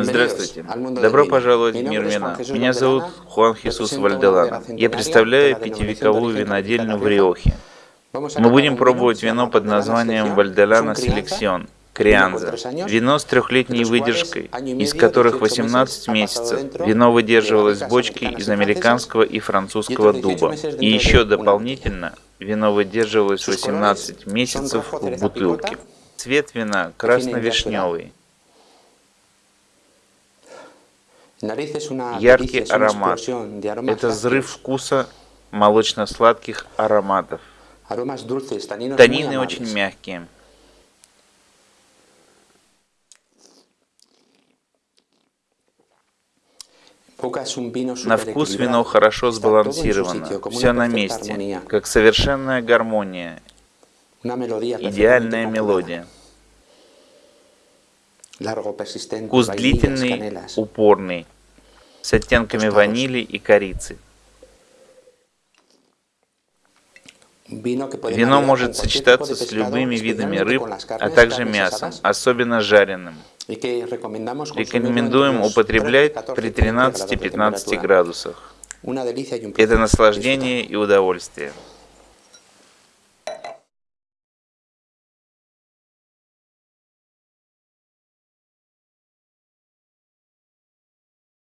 Здравствуйте. Добро пожаловать в мир вина. Меня зовут Хуан Хисус Вальделан. Я представляю пятивековую винодельню в Риохе. Мы будем пробовать вино под названием Вальделана Селекцион. Крианза. Вино с трехлетней выдержкой, из которых 18 месяцев. Вино выдерживалось в бочке из американского и французского дуба. И еще дополнительно, вино выдерживалось 18 месяцев в бутылке. Цвет вина красно-вишневый. Яркий аромат. Это взрыв вкуса молочно-сладких ароматов. Танины очень мягкие. На вкус вино хорошо сбалансировано, все на месте, как совершенная гармония, идеальная мелодия. Вкус длительный, упорный, с оттенками ванили и корицы. Вино может сочетаться с любыми видами рыб, а также мясом, особенно жареным. Рекомендуем употреблять при 13-15 градусах. Это наслаждение и удовольствие.